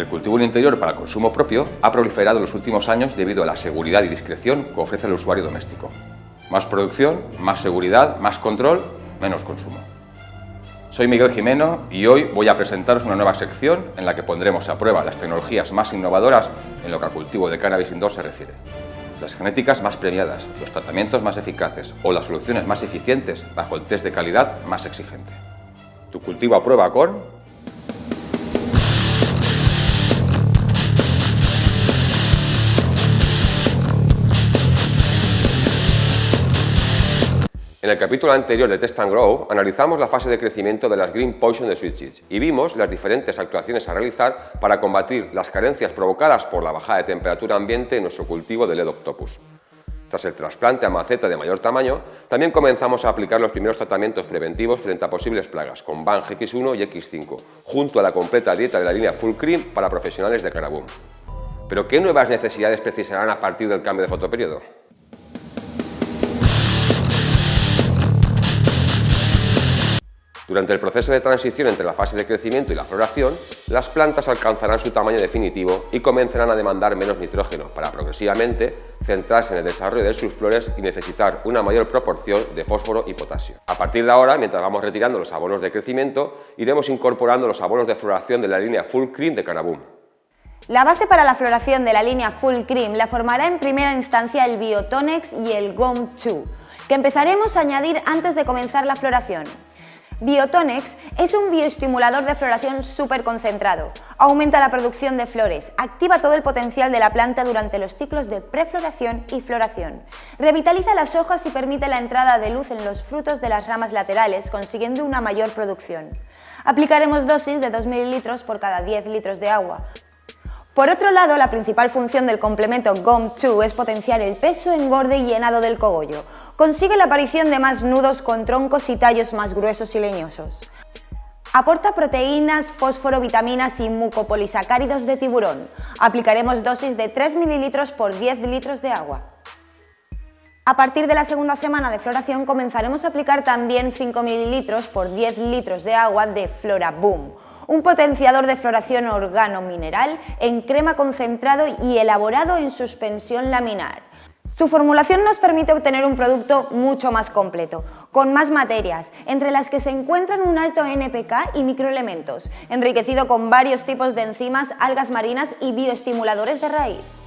El cultivo en interior para consumo propio ha proliferado en los últimos años debido a la seguridad y discreción que ofrece el usuario doméstico. Más producción, más seguridad, más control, menos consumo. Soy Miguel Jimeno y hoy voy a presentaros una nueva sección en la que pondremos a prueba las tecnologías más innovadoras en lo que al cultivo de cannabis indoor se refiere. Las genéticas más premiadas, los tratamientos más eficaces o las soluciones más eficientes bajo el test de calidad más exigente. Tu cultivo a prueba con En el capítulo anterior de Test and Grow analizamos la fase de crecimiento de las Green Poison de Switches y vimos las diferentes actuaciones a realizar para combatir las carencias provocadas por la bajada de temperatura ambiente en nuestro cultivo de LED Octopus. Tras el trasplante a maceta de mayor tamaño, también comenzamos a aplicar los primeros tratamientos preventivos frente a posibles plagas con BAN X1 y X5, junto a la completa dieta de la línea Full Cream para profesionales de Caraboom. ¿Pero qué nuevas necesidades precisarán a partir del cambio de fotoperiodo? Durante el proceso de transición entre la fase de crecimiento y la floración, las plantas alcanzarán su tamaño definitivo y comenzarán a demandar menos nitrógeno para progresivamente centrarse en el desarrollo de sus flores y necesitar una mayor proporción de fósforo y potasio. A partir de ahora, mientras vamos retirando los abonos de crecimiento, iremos incorporando los abonos de floración de la línea Full Cream de Canaboom. La base para la floración de la línea Full Cream la formará en primera instancia el Biotonex y el GOM 2, que empezaremos a añadir antes de comenzar la floración. Biotonex es un bioestimulador de floración súper concentrado. Aumenta la producción de flores, activa todo el potencial de la planta durante los ciclos de prefloración y floración. Revitaliza las hojas y permite la entrada de luz en los frutos de las ramas laterales, consiguiendo una mayor producción. Aplicaremos dosis de 2 ml por cada 10 litros de agua. Por otro lado, la principal función del complemento GOM2 es potenciar el peso, engorde y llenado del cogollo. Consigue la aparición de más nudos con troncos y tallos más gruesos y leñosos. Aporta proteínas, fósforo, vitaminas y mucopolisacáridos de tiburón. Aplicaremos dosis de 3 ml por 10 litros de agua. A partir de la segunda semana de floración comenzaremos a aplicar también 5 ml por 10 litros de agua de Flora Boom, un potenciador de floración organo-mineral en crema concentrado y elaborado en suspensión laminar. Su formulación nos permite obtener un producto mucho más completo, con más materias, entre las que se encuentran un alto NPK y microelementos, enriquecido con varios tipos de enzimas, algas marinas y bioestimuladores de raíz.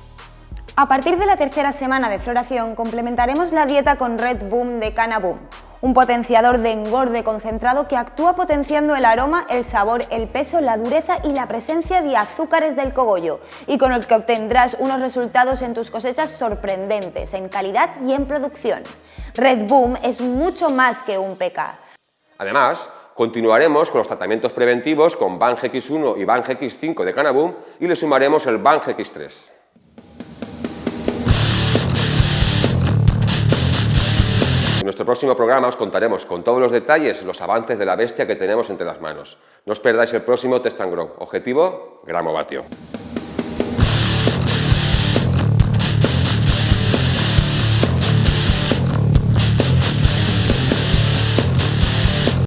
A partir de la tercera semana de floración complementaremos la dieta con Red Boom de Canaboom, un potenciador de engorde concentrado que actúa potenciando el aroma, el sabor, el peso, la dureza y la presencia de azúcares del cogollo y con el que obtendrás unos resultados en tus cosechas sorprendentes en calidad y en producción. Red Boom es mucho más que un PK. Además, continuaremos con los tratamientos preventivos con BANGX1 y BANGX5 de Canaboom y le sumaremos el BANGX3. Nuestro próximo programa os contaremos con todos los detalles los avances de la bestia que tenemos entre las manos. No os perdáis el próximo Test and Grow. Objetivo, gramo vatio.